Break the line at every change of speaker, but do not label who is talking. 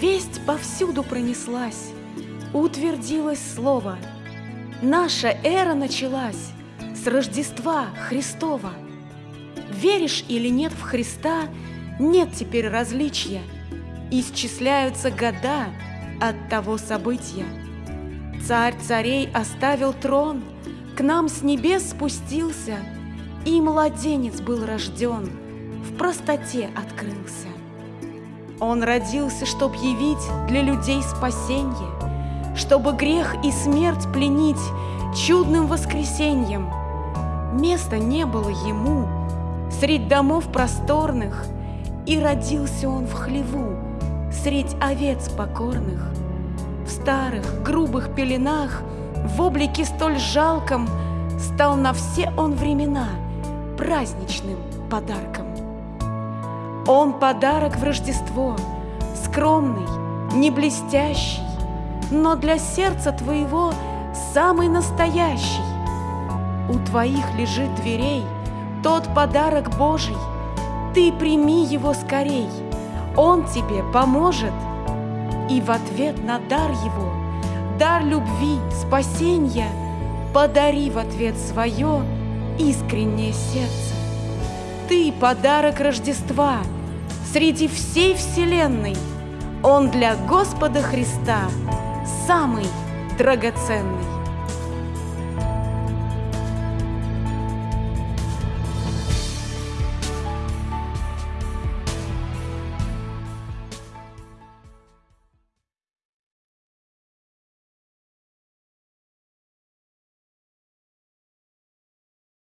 Весть повсюду пронеслась, утвердилось слово. Наша эра началась с Рождества Христова. Веришь или нет в Христа, нет теперь различия. Исчисляются года от того события. Царь царей оставил трон, к нам с небес спустился, И младенец был рожден, в простоте открылся. Он родился, чтоб явить для людей спасенье, Чтобы грех и смерть пленить чудным воскресеньем. Места не было ему средь домов просторных, И родился он в хлеву, средь овец покорных. В старых грубых пеленах, в облике столь жалком, Стал на все он времена праздничным подарком. Он подарок в Рождество, скромный, не блестящий, но для сердца твоего самый настоящий. У твоих лежит дверей тот подарок Божий, ты прими его скорей, он тебе поможет. И в ответ на дар его, дар любви, спасения, подари в ответ свое искреннее сердце. Ты подарок Рождества — среди всей вселенной. Он для Господа Христа самый драгоценный.